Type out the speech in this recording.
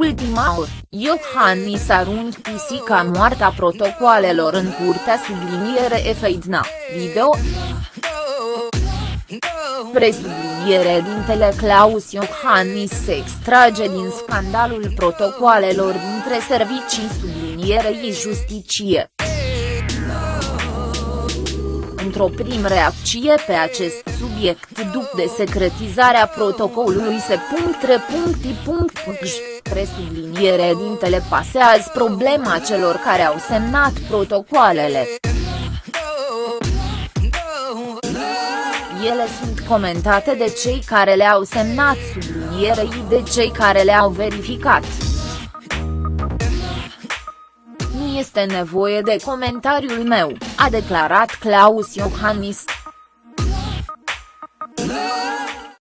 Maur, Iohannis arunc pisica moarta protocoalelor în curtea subliniere Efeidna, video. Presubliniere dintele Claus Iohannis se extrage din scandalul protocoalelor dintre servicii sublinierei justicie. Într-o prim reacție pe acest subiect după desecretizarea protocolului se presubliniere dintele pasează problema celor care au semnat protocoalele. Ele sunt comentate de cei care le-au semnat sublinierei de cei care le-au verificat. Nu este nevoie de comentariul meu, a declarat Claus Iohannis.